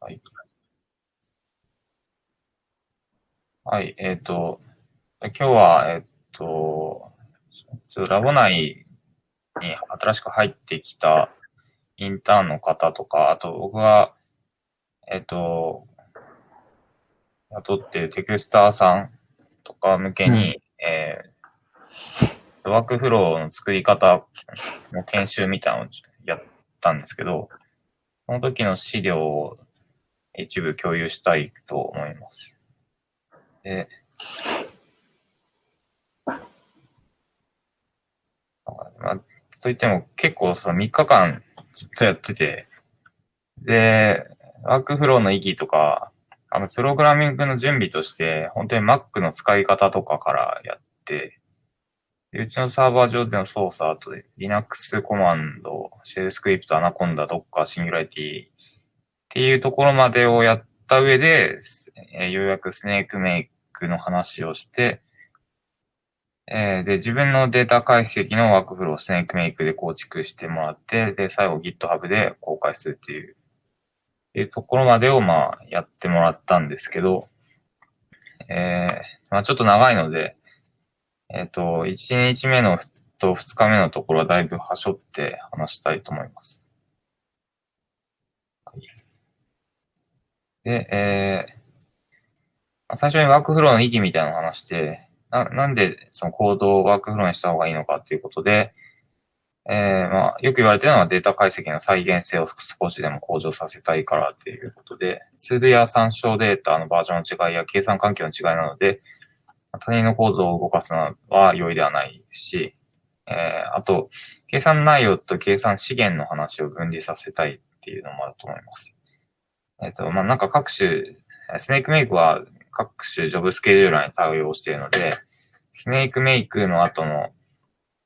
はい。はい、えっ、ー、と、今日は、えっ、ー、と、ラボ内に新しく入ってきたインターンの方とか、あと僕が、えっ、ー、と、雇っているテクスターさんとか向けに、うん、えー、ワークフローの作り方の研修みたいなのをやったんですけど、その時の資料を一部共有したいと思います。で、まあ、といっても結構その3日間ずっとやってて、で、ワークフローの意義とか、あの、プログラミングの準備として、本当に Mac の使い方とかからやって、うちのサーバー上での操作、あと Linux コマンド、シェルスクリプト、 Anaconda、Docker、Singularity っていうところまでをやった上で、えー、ようやく Snakemake の話をして、えー、で、自分のデータ解析のワークフローを Snakemake で構築してもらって、で、最後 GitHub で公開するっていう、いうところまでをまあやってもらったんですけど、えー、まあちょっと長いので、えっ、ー、と、1日目のと2日目のところはだいぶはしょって話したいと思います。で、えー、最初にワークフローの意義みたいな話して、ななんでそのコードをワークフローにした方がいいのかっていうことで、えー、まあ、よく言われてるのはデータ解析の再現性を少しでも向上させたいからっていうことで、ツールや参照データのバージョンの違いや計算環境の違いなので、他人のコードを動かすのは容易ではないし、えー、あと、計算内容と計算資源の話を分離させたいっていうのもあると思います。えっ、と、まあ、なんか各種、スネークメイクは各種ジョブスケジューラーに対応しているので、スネークメイクの後の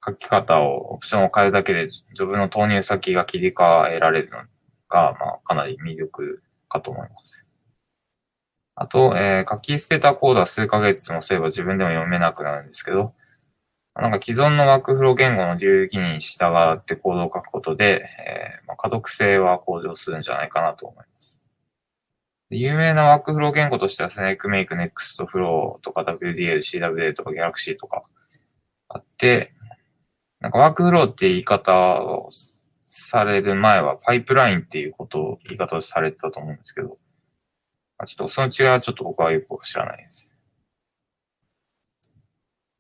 書き方を、オプションを変えるだけで、ジョブの投入先が切り替えられるのが、まあ、かなり魅力かと思います。あと、えー、書き捨てたコードは数ヶ月もすれば自分でも読めなくなるんですけど、なんか既存のワークフロー言語の流儀に従ってコードを書くことで、えーまあ、可読性は向上するんじゃないかなと思います。有名なワークフロー言語としては、 Snakemake、Nextflow とか WDL、CWL とか Galaxy とかあって、なんかワークフローって言い方をされる前は、パイプラインっていうことを言い方をされてたと思うんですけど、ちょっとその違いはちょっと僕はよく知らないです。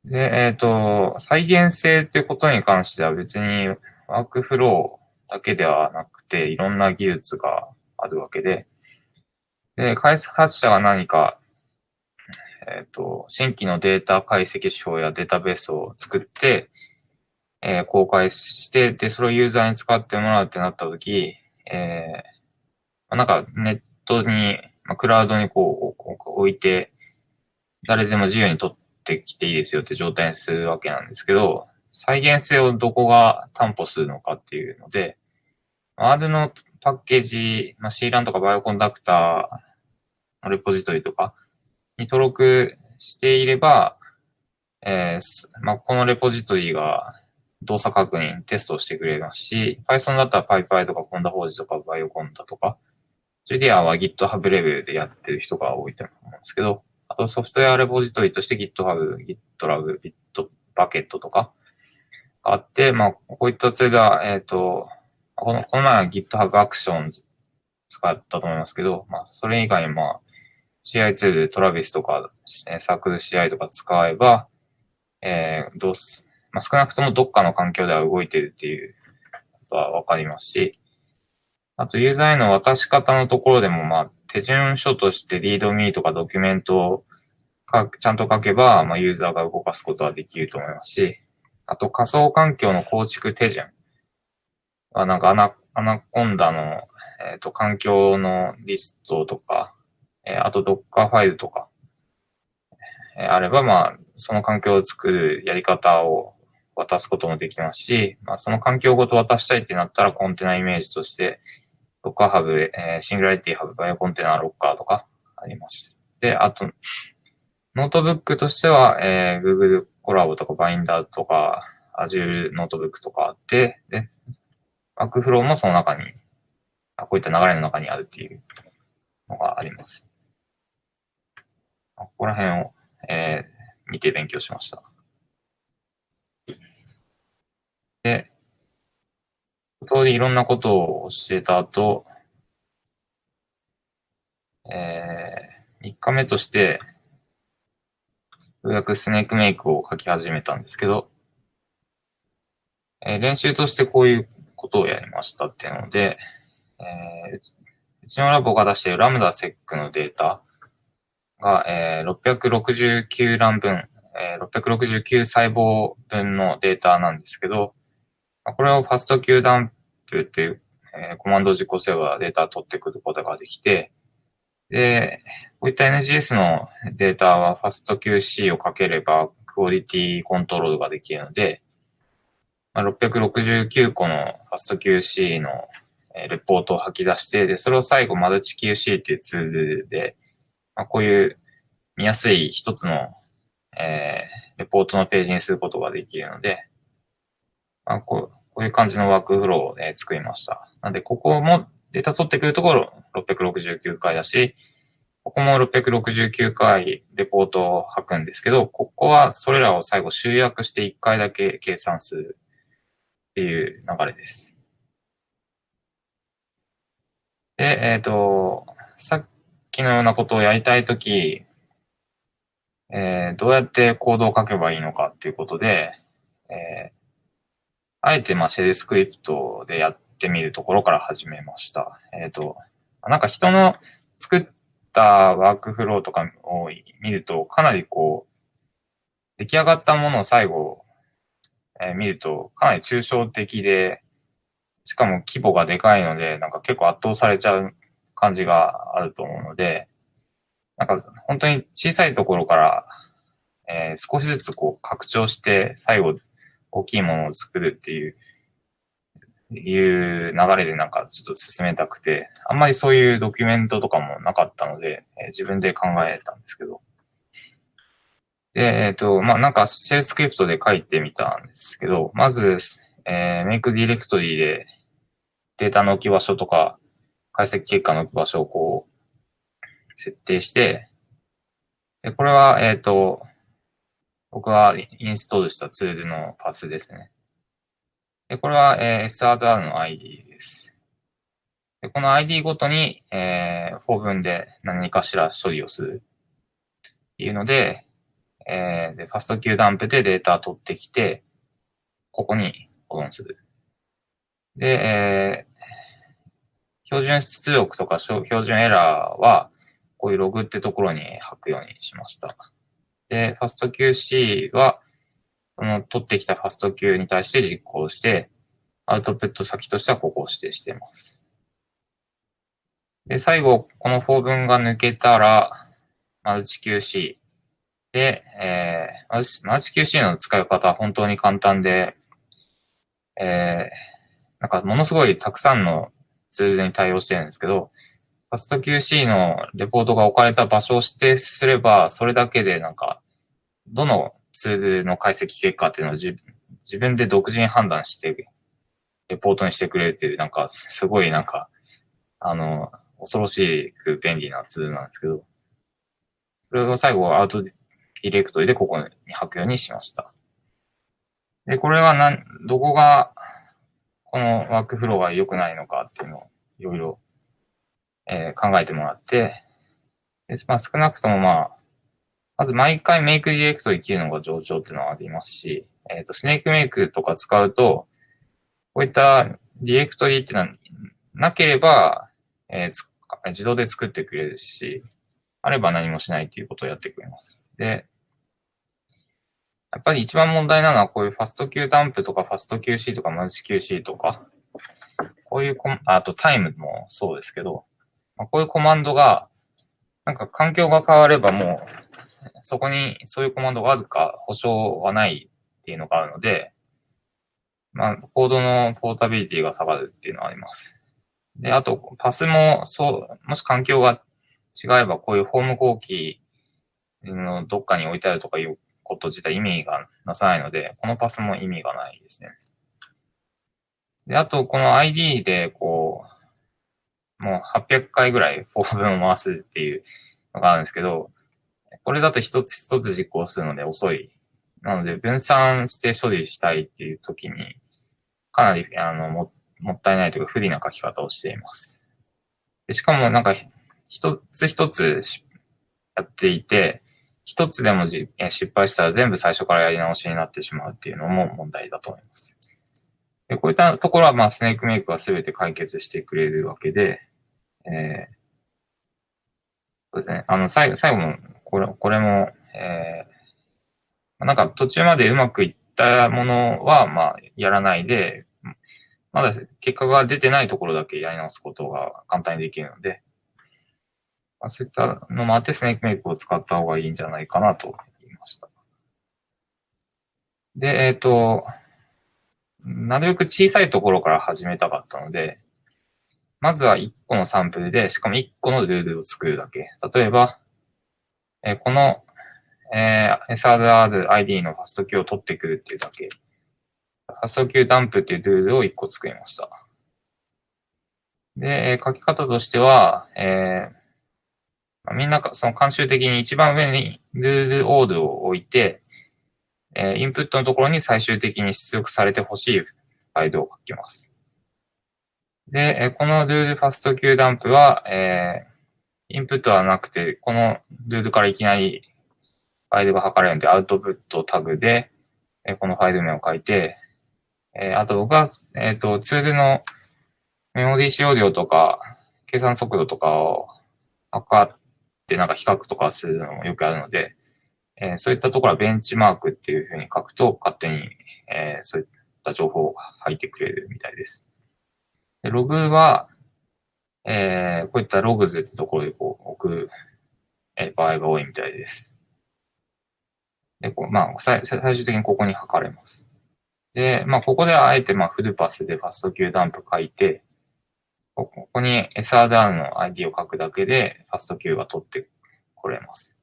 で、えっ、ー、と、再現性っていうことに関しては別にワークフローだけではなくて、いろんな技術があるわけで、で、開発者が何か、えっ、ー、と、新規のデータ解析手法やデータベースを作って、えー、公開して、で、それをユーザーに使ってもらうってなったとき、えー、なんかネットに、まあ、クラウドにこう置いて、誰でも自由に取ってきていいですよって状態にするわけなんですけど、再現性をどこが担保するのかっていうので、R のパッケージ、まあ、C ランとかバイオコンダクターのレポジトリとかに登録していれば、えー、まあ、このレポジトリが動作確認、テストをしてくれますし、Python だったら PyPy とか Conda 法事とかバイオコンダとか、JDR は GitHub レベルでやってる人が多いと思うんですけど、あとソフトウェアレポジトリとして GitHub、GitLab、Bitbucket とかあって、まあ、こういったツールは、えっ、ー、と、この、この前は GitHub Actions 使ったと思いますけど、まあ、それ以外にまあ、CI ツール、トラビスとか、CircleCI とか使えば、えー、どうす、まあ、少なくともどっかの環境では動いてるっていうことはわかりますし、あと、ユーザーへの渡し方のところでも、まあ、手順書として README とかドキュメントをちゃんと書けば、まあ、ユーザーが動かすことはできると思いますし、あと仮想環境の構築手順。あなんかアナ、アナコンダの、えっ、と、環境のリストとか、え、あと Docker ファイルとか、え、あれば、まあ、その環境を作るやり方を渡すこともできますし、まあ、その環境ごと渡したいってなったらコンテナイメージとして、Docker Hub、え、 Singularity Hub、BioContainer、Rocker とかあります。で、あと、ノートブックとしては、えー、Google コラボとかバインダーとか、Azure ノートブックとかあって、で、ワークフローもその中に、こういった流れの中にあるっていうのがあります。ここら辺を、えー、見て勉強しました。で、通りいろんなことを教えた後、えー、3日目として、ようやくスネークメイクを書き始めたんですけど、えー、練習としてこういうことをやりましたっていうので、えー、うちのラボが出しているラムダセックのデータが、えー、669欄分、えー、669細胞分のデータなんですけど、これをファスト Q ダンプっていう、えー、コマンド実行すればデータを取ってくることができて、で、こういった NGS のデータは FastQC をかければクオリティコントロールができるので、669個の FastQC のレポートを吐き出して、で、それを最後マルチ QC っていうツールで、まあ、こういう見やすい一つの、えー、レポートのページにすることができるので、まあ、こうこういう感じのワークフローを、作りました。なんで、ここもデータ取ってくるところ669回だし、ここも669回レポートを吐くんですけど、ここはそれらを最後集約して1回だけ計算するっていう流れです。で、えっ、ー、と、さっきのようなことをやりたいとき、えー、どうやってコードを書けばいいのかっていうことで、えー、あえてまあシェルスクリプトでやってみるところから始めました。えっ、ー、と、なんか人の作ったワークフローとかを見ると、かなりこう、出来上がったものを最後、え、見ると、かなり抽象的で、しかも規模がでかいので、なんか結構圧倒されちゃう感じがあると思うので、なんか本当に小さいところから、えー、少しずつこう拡張して、最後大きいものを作るっていういう流れでなんかちょっと進めたくて、あんまりそういうドキュメントとかもなかったので、えー、自分で考えたんですけど。で、えっ、ー、と、まあ、なんかシェルスクリプトで書いてみたんですけど、まず、えー、 make directory でデータの置き場所とか、解析結果の置き場所をこう、設定して、でこれは、えっ、ー、と、僕がインストールしたツールのパスですね。でこれは、えー、SRR の ID です。でこの ID ごとに、えー、 for 文で何かしら処理をするっていうので、えー、で、ファスト Q ダンプでデータ取ってきて、ここに保存する。で、えー、標準出力とか標準エラーは、こういうログってところに書くようにしました。で、ファスト QC は、その取ってきたファスト Q に対して実行して、アウトプット先としてはここを指定しています。で、最後、この4文が抜けたら、マルチ QC で、えー、マルチ QC の使い方は本当に簡単で、えー、なんかものすごいたくさんのツールに対応してるんですけど、ファスト QC のレポートが置かれた場所を指定すれば、それだけでなんか、どのツールの解析結果っていうのを自自分で独自に判断して、レポートにしてくれるっていう、なんか、すごいなんか、あの、恐ろしく便利なツールなんですけど、それを最後アウトディレクトリでここに書くようにしました。で、これはなん、どこが、このワークフローが良くないのかっていうのをいろいろ、えー、考えてもらって、でまあ、少なくともまあ、まず毎回メイクディレクトリ切るのが上長っていうのはありますし、えっ、ー、と、スネークメイクとか使うと、こういったディレクトリっていうのはなければ、えー、自動で作ってくれるし、あれば何もしないっていうことをやってくれます。で、やっぱり一番問題なのはこういうファスト Q ダンプとかファスト QC とかマルチ QC とか、こういうコあとタイムもそうですけど、まあ、こういうコマンドが、なんか環境が変わればもうそこにそういうコマンドがあるか保証はないっていうのがあるので、まあ、コードのポータビリティが下がるっていうのはあります。で、あと、パスも、そう、もし環境が違えば、こういうホーム後期のどっかに置いてあるとかいうこと自体意味がなさないので、このパスも意味がないですね。で、あと、この ID で、こう、もう800回ぐらいフォー文を回すっていうのがあるんですけど、これだと一つ一つ実行するので遅い。なので、分散して処理したいっていう時に、かなり、あの、も、もったいないというか不利な書き方をしています。でしかもなんか、一つ一つやっていて、一つでもじ失敗したら全部最初からやり直しになってしまうっていうのも問題だと思います。でこういったところは、まあ、スネークメイクが全て解決してくれるわけで、えー、そうですね。あの、最後、最後の、これ、これも、えー、なんか途中までうまくいったものは、まあ、やらないで、まだ結果が出てないところだけやり直すことが簡単にできるので、まあ、そういったのもあってスネークメイクを使った方がいいんじゃないかなと言いました。で、えっ、ー、と、なるべく小さいところから始めたかったので、まずは1個のサンプルで、しかも1個のルールを作るだけ。例えば、えー、この、えー、SRRID のファストキューを取ってくるっていうだけ。ファストキューダンプっていうルールを1個作りました。で、書き方としては、えー、みんなその慣習的に一番上にルールオールを置いて、えー、インプットのところに最終的に出力されてほしいファイルを書きます。で、えこのルールファスト Q ダンプは、えー、インプットはなくて、このルールからいきなりファイルが測れるので、アウトプットタグで、えこのファイル名を書いて、えー、あと僕は、えっ、ー、と、ツールのメモリー使用量とか、計算速度とかを測っってなんか比較とかするのもよくあるので、えー、そういったところはベンチマークっていうふうに書くと、勝手に、えー、そういった情報を入ってくれるみたいです。でログは、えー、こういったログズってところでこう置く、えー、場合が多いみたいです。で、こうまあ、最最終的にここに測れます。で、まあ、ここではあえて、まあ、フルパスでファスト Q ダンプ書いて、ここに SRR の ID を書くだけで、ファスト Q が取ってこれます。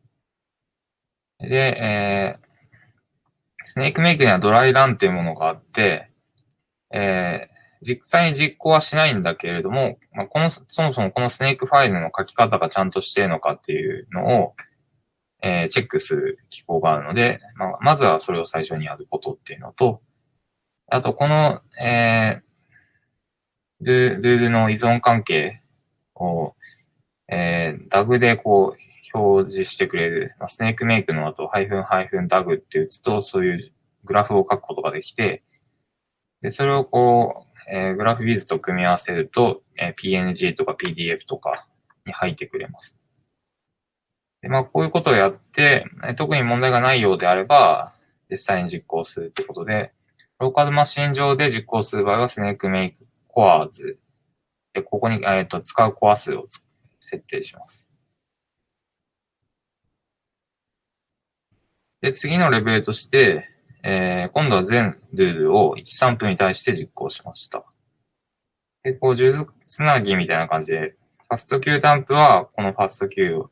で、えー、スネークメイクにはドライランっていうものがあって、えー、実際に実行はしないんだけれども、まあ、この、そもそもこのスネークファイルの書き方がちゃんとしているのかっていうのを、えー、チェックする機構があるので、まあ、まずはそれを最初にやることっていうのと、あと、この、えー、ルールの依存関係を、えー、ダグでこう、表示してくれる、まあ、スネークメイクの後、ハイフンハイフンダグって打つと、そういうグラフを書くことができて、で、それをこう、えー、グラフビズと組み合わせると、えー、PNG とか PDF とかに入ってくれます。で、まあ、こういうことをやって、え特に問題がないようであれば、実際に実行するってことで、ローカルマシン上で実行する場合は、スネークメイクコアーズで、ここに、えーと使うコア数を設定します。で、次のレベルとして、えー、今度は全ルールを1サンプルに対して実行しました。で、こう、数珠つなぎみたいな感じで、ファスト Q ダンプはこのファスト Q を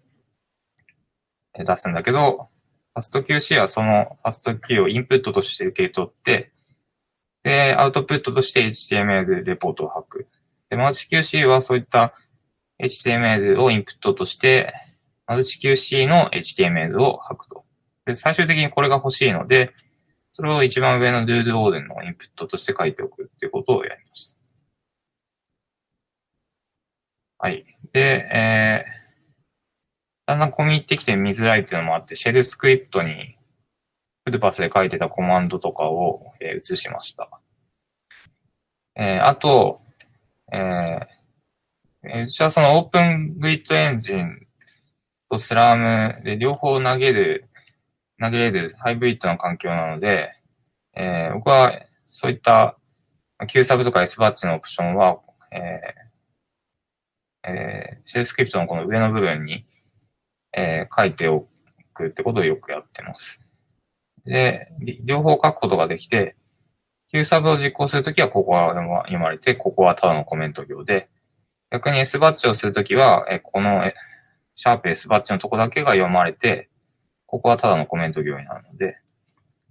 出すんだけど、ファスト QC はそのファスト Q をインプットとして受け取って、で、アウトプットとして HTML レポートを吐く。で、マルチ QC はそういった HTML をインプットとして、マルチ QC の HTML を吐くと。で、最終的にこれが欲しいので、それを一番上のルールオーデンのインプットとして書いておくっていうことをやりました。はい。で、えー、だんだん込み入ってきて見づらいっていうのもあって、シェルスクリプトにフルパスで書いてたコマンドとかを、えー、移しました。えー、あと、えー、うちはそのオープングリッドエンジンとスラームで両方投げる投げれるハイブリッドの環境なので、えー、僕はそういった Q サブとか S バッチのオプションは、えーえー、シェルスクリプトのこの上の部分に、えー、書いておくってことをよくやってます。で、両方書くことができて、Q サブを実行するときはここは読まれて、ここはただのコメント行で、逆に S バッチをするときは、えこのシャープ S バッチのとこだけが読まれて、ここはただのコメント行為なるので、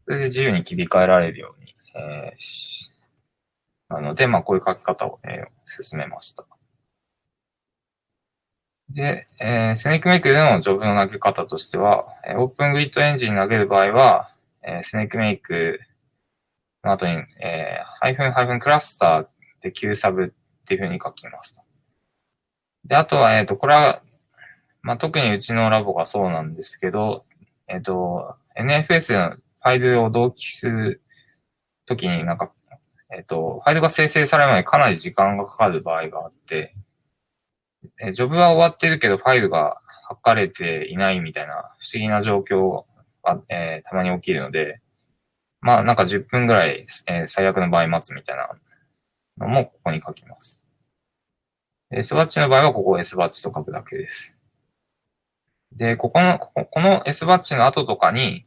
それで自由に切り替えられるように、えー、なので、まあ、こういう書き方を、えー、勧めました。で、えー、 Snakemake でのジョブの投げ方としては、え、 Open Grid Engine 投げる場合は、えー、 Snakemake の後に、えー、ハイフンハイフンクラスターで Q サブっていうふうに書きますと。で、あとは、えっ、ー、と、これは、まあ、特にうちのラボがそうなんですけど、えっ、ー、と、NFS のファイルを同期するときになんか、えっ、ー、と、ファイルが生成されるまでかなり時間がかかる場合があって、えジョブは終わってるけどファイルが書かれていないみたいな不思議な状況が、えー、たまに起きるので、まあなんか10分ぐらい、えー、最悪の場合待つみたいなのもここに書きます。S バッチの場合はここ S バッチと書くだけです。で、ここの、この S バッチの後とかに、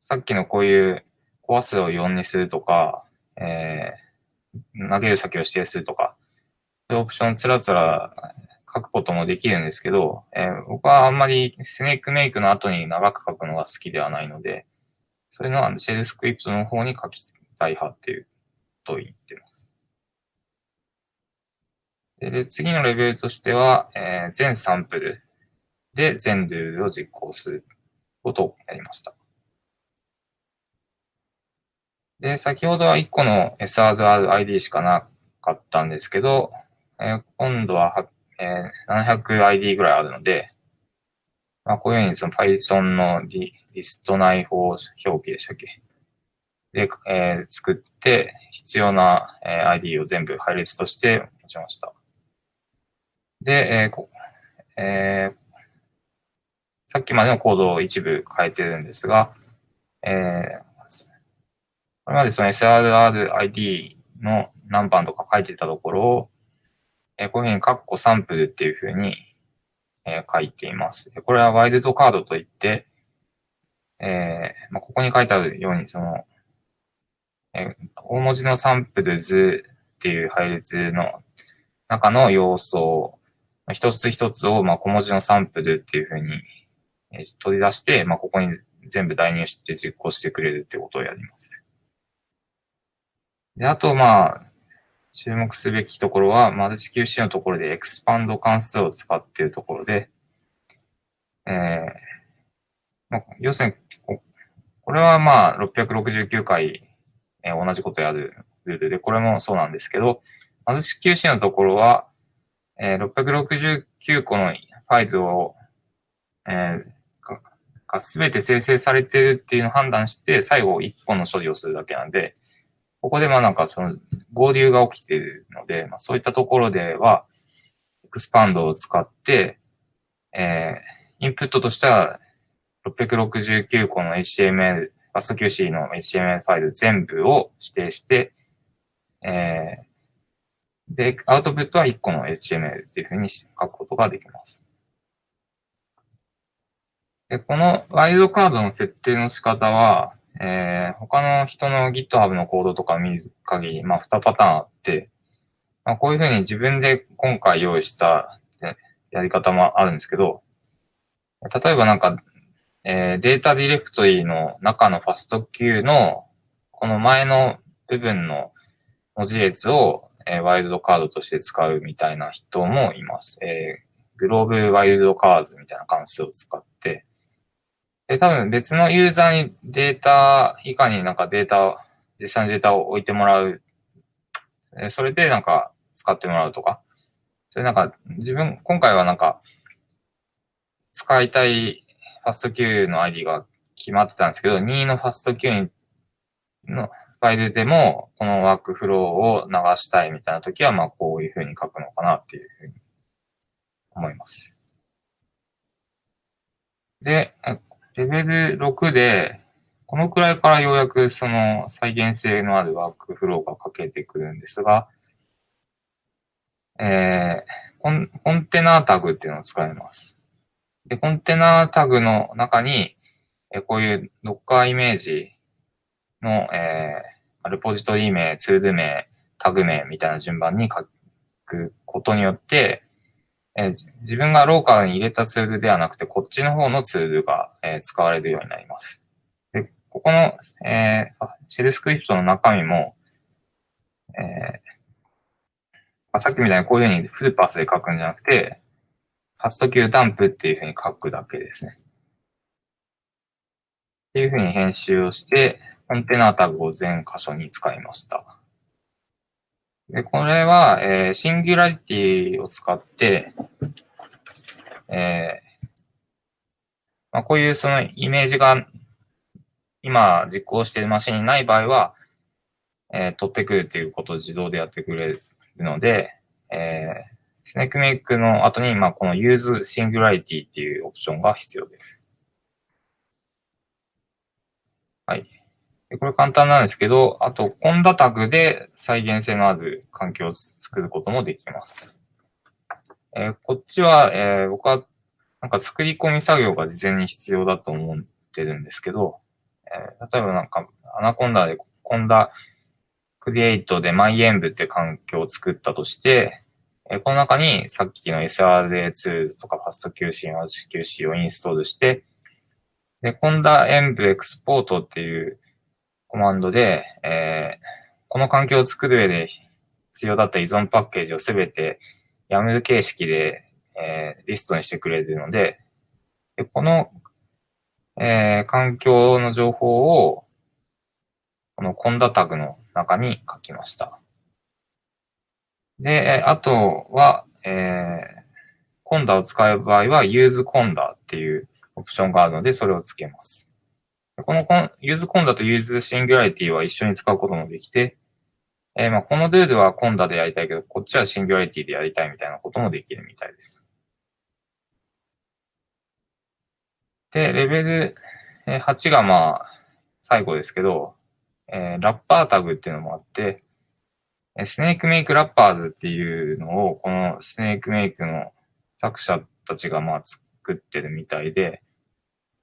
さっきのこういうコア数を4にするとか、えー、投げる先を指定するとか、そういうオプションつらつら書くこともできるんですけど、えー、僕はあんまりスネークメイクの後に長く書くのが好きではないので、そういうのはシェルスクリプトの方に書きたい派っていうことを言ってます。で次のレベルとしては、えー、全サンプルで全ルールを実行することをやりました。で、先ほどは1個の SRRID しかなかったんですけど、えー、今度は、えー、700ID ぐらいあるので、まあ、こういうふうにその Python のリリスト内包表記でしたっけ？で、えー、作って、必要な、えー、ID を全部配列として持ちました。で、えーこえー、さっきまでのコードを一部変えてるんですが、えー、これまでその SRRID の何番とか書いてたところを、え、こういうふうにカッコサンプルっていうふうに、え、書いています。これはワイルドカードといって、えーまあ、ここに書いてあるように、その、えー、大文字のサンプルズっていう配列の中の要素を、一つ一つを、まあ、小文字のサンプルっていうふうに、えー、取り出して、まあ、ここに全部代入して実行してくれるってことをやります。で、あと、まあ、注目すべきところは、マルチ QC のところでエクスパンド関数を使っているところで、えーまあ、要するに、これはまあ669回、えー、同じことやるルールで、これもそうなんですけど、マルチ QC のところは、えー、669個のファイルを、えー、がすべて生成されているっていうのを判断して、最後1個の処理をするだけなんで、ここでまあなんかその合流が起きているので、まあ、そういったところでは、エクスパンドを使って、えー、インプットとしては669個の HTML、ファスト QC の HTML ファイル全部を指定して、えー、で、アウトプットは1個の HTML っていうふうに書くことができます。で、このワイルドカードの設定の仕方は、えー、他の人の GitHub のコードとか見る限り、まあ、2パターンあって、まあ、こういうふうに自分で今回用意したやり方もあるんですけど、例えばなんか、えー、データディレクトリーの中のファスト Q の、この前の部分の文字列を、えー、ワイルドカードとして使うみたいな人もいます。えー、グローブワイルドカーズみたいな関数を使って、で、多分別のユーザーにデータ以下になんかデータ、実際のデータを置いてもらう。それでなんか使ってもらうとか。それなんか自分、今回はなんか使いたいファスト Q の ID が決まってたんですけど、2のファスト Q のファイルでもこのワークフローを流したいみたいな時は、まあこういうふうに書くのかなっていうふうに思います。で、レベル6で、このくらいからようやくその再現性のあるワークフローが書けてくるんですが、えー、コンコンテナタグっていうのを使います。で、コンテナタグの中に、えこういう Docker イメージの、えー、レポジトリ名、ツール名、タグ名みたいな順番に書くことによって、自分がローカルに入れたツールではなくて、こっちの方のツールが、え、使われるようになります。で、ここの、えー、シェルスクリプトの中身も、えー、さっきみたいにこういうふうにフルパスで書くんじゃなくて、ファスト Q ダンプっていうふうに書くだけですね。っていうふうに編集をして、コンテナタグを全箇所に使いました。で、これは、えー、シンギュラリティを使って、えー、まあ、こういうそのイメージが今実行しているマシンにない場合は、えー、取ってくるっていうことを自動でやってくれるので、えー、スネークメイクの後に、まあ、この Use Singularity っていうオプションが必要です。はい。これ簡単なんですけど、あと、コンダタグで再現性のある環境を作ることもできます。えー、こっちは、えー、僕は、なんか作り込み作業が事前に必要だと思ってるんですけど、えー、例えばなんか、アナコンダで、 conda create で MyEnv って環境を作ったとして、えこの中にさっきの SRA ツールとか FastQC、RCQC をインストールして、で、 conda env export っていうコマンドで、えー、この環境を作る上で必要だった依存パッケージをすべて YAML 形式で、えー、リストにしてくれるので、でこの、えー、環境の情報を、このコンダタグの中に書きました。で、あとは、えー、コンダを使う場合は use コンダっていうオプションがあるので、それをつけます。この use コンダと use singularity は一緒に使うこともできて、えー、まあこのルールは conda でやりたいけど、こっちは Singularity でやりたいみたいなこともできるみたいです。で、レベル8がまあ最後ですけど、えー、ラッパータグっていうのもあって、 Snakemake Wrappers っていうのを、この Snakemake の作者たちがまあ作ってるみたいで、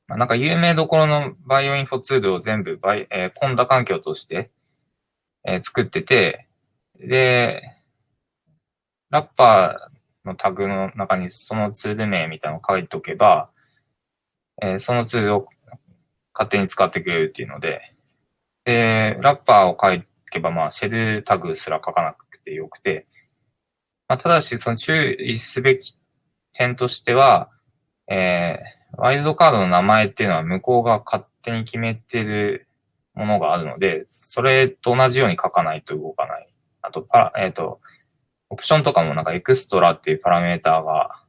なんか有名どころのバイオインフォツールを全部バイ、えー、 conda 環境として、えー、作ってて、で、ラッパーのタグの中にそのツール名みたいなのを書いておけば、えー、そのツールを勝手に使ってくれるっていうので、で、ラッパーを書けば、まあ、シェルタグすら書かなくてよくて、まあ、ただし、その注意すべき点としては、えー、ワイルドカードの名前っていうのは向こうが勝手に決めてるものがあるので、それと同じように書かないと動かない。あと、パえっ、ー、と、オプションとかもなんかエクストラっていうパラメーターが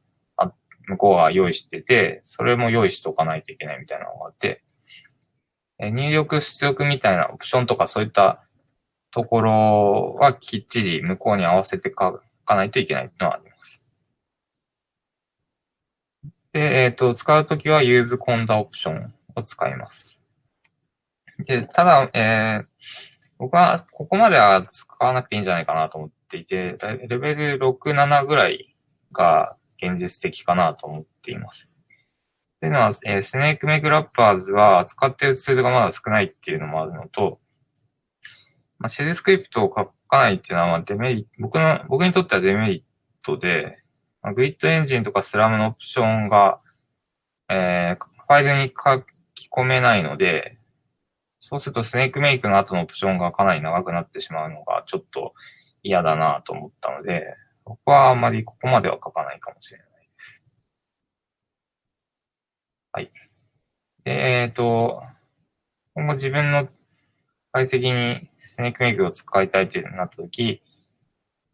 向こうが用意してて、それも用意しておかないといけないみたいなのがあって、入力出力みたいなオプションとかそういったところはきっちり向こうに合わせて書かないといけないのはあります。で、えっ、ー、と、使うときは use コンダオプションを使います。で、ただ、えー、僕はここまでは使わなくていいんじゃないかなと思っていて、レベル6、7ぐらいが現実的かなと思っています。というのは、えー、スネークメイクラッパーズは使っているツールがまだ少ないっていうのもあるのと、まあ、シェルスクリプトを書かないっていうのは、まあ、デメリット、僕の、僕にとってはデメリットで、グリッドエンジンとかスラムのオプションが、えー、ファイルに書き込めないので、そうするとスネークメイクの後のオプションがかなり長くなってしまうのがちょっと嫌だなと思ったので、僕はあまりここまでは書かないかもしれないです。はい。えっ、ー、と、今後自分の解析にスネークメイクを使いたいってなったとき、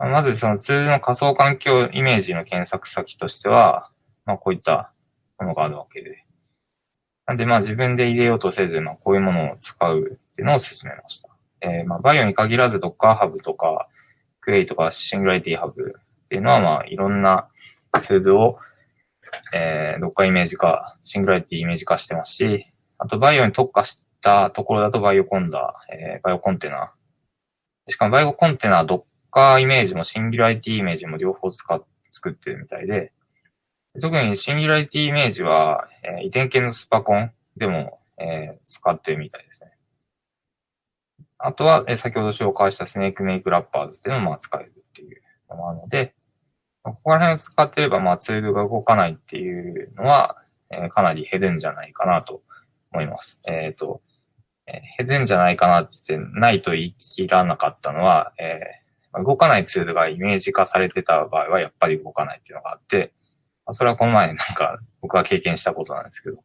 まずそのツールの仮想環境イメージの検索先としては、まあこういったものがあるわけで。なんでまあ自分で入れようとせず、まあこういうものを使うっていうのを勧めました。えー、まあバイオに限らず Docker Hub とか、 Quay とか Singularity Hub っていうのはまあいろんなツールを、えー、Docker イメージ化、Singularity イメージ化してますし、あとバイオに特化したところだと Bioconda、えー、 BioContainer。しかも BioContainer、ドッカーイメージもシンギュラリティイメージも両方使っ、作ってるみたいで、特にシンギュラリティイメージは、えー、遺伝系のスパコンでも、えー、使ってるみたいですね。あとは、えー、先ほど紹介したスネークメイクラッパーズっていうのもまあ使えるっていうのもあるので、ここら辺を使ってれば、まあツールが動かないっていうのは、えー、かなり減るんじゃないかなと思います。えっ、ー、と、えー、減るんじゃないかなって言って、ないと言い切らなかったのは、えー、動かないツールがイメージ化されてた場合は、やっぱり動かないっていうのがあって、それはこの前なんか 僕が経験したことなんですけど。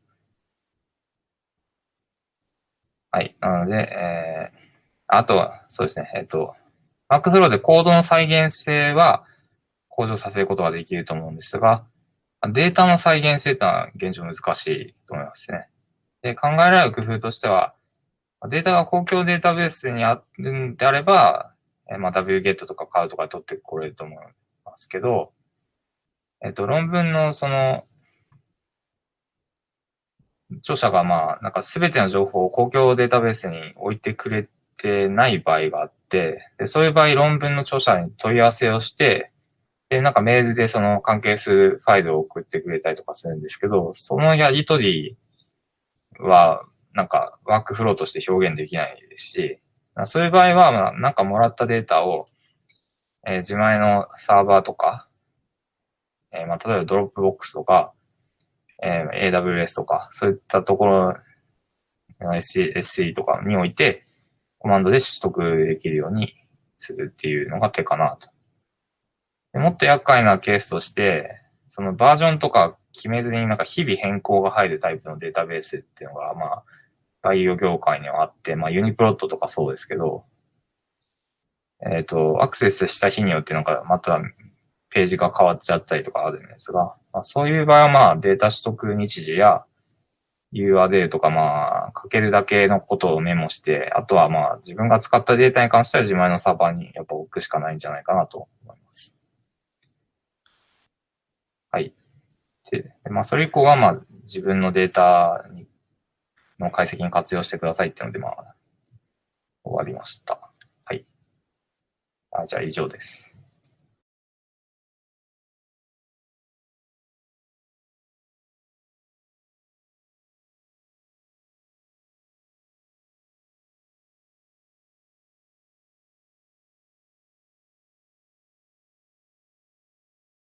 はい。なので、えー、あとは、そうですね、えっ、ー、と、Workflow でコードの再現性は向上させることができると思うんですが、データの再現性ってのは現状難しいと思いますね。で、考えられる工夫としては、データが公共データベースにあるんであれば、まあ、wget とか買うとか取ってこれると思いますけど、えっと、論文のその、著者がまあ、なんかすべての情報を公共データベースに置いてくれてない場合があって、でそういう場合論文の著者に問い合わせをして、で、なんかメールでその関係するファイルを送ってくれたりとかするんですけど、そのやりとりは、なんかワークフローとして表現できないですし、そういう場合は、まあ、なんかもらったデータを、えー、自前のサーバーとか、えー、まあ、例えば Dropbox とか、えー、AWS とか、そういったところ、SE とかにおいて、コマンドで取得できるようにするっていうのが手かなと。もっと厄介なケースとして、そのバージョンとか決めずになんか日々変更が入るタイプのデータベースっていうのが、まあ、バイオ業界にはあって、まあ、ユニプロットとかそうですけど、えっ、ー、と、アクセスした日によってなんかまたページが変わっちゃったりとかあるんですが、まあ、そういう場合はまあデータ取得日時や URL とかまあかけるだけのことをメモして、あとはまあ自分が使ったデータに関しては自前のサーバーにやっぱ置くしかないんじゃないかなと思います。はい。で、まあそれ以降はまあ自分のデータにの解析に活用してくださいっていうのでまあ終わりました。はい。あじゃあ以上です。